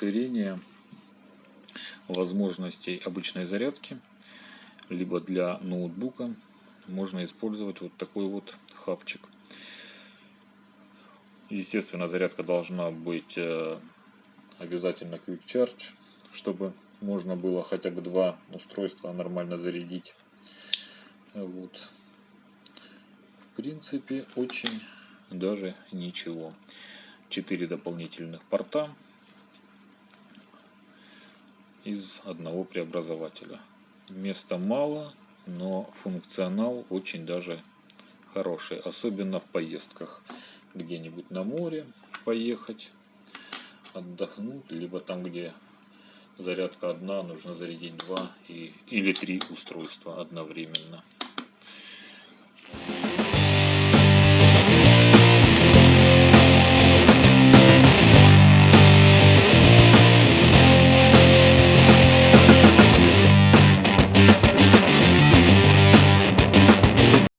расширение возможностей обычной зарядки, либо для ноутбука можно использовать вот такой вот хабчик. Естественно, зарядка должна быть э, обязательно Quick Charge, чтобы можно было хотя бы два устройства нормально зарядить. Вот. В принципе, очень даже ничего. Четыре дополнительных порта из одного преобразователя. Места мало, но функционал очень даже хороший, особенно в поездках где-нибудь на море поехать, отдохнуть, либо там, где зарядка одна, нужно зарядить два и, или три устройства одновременно.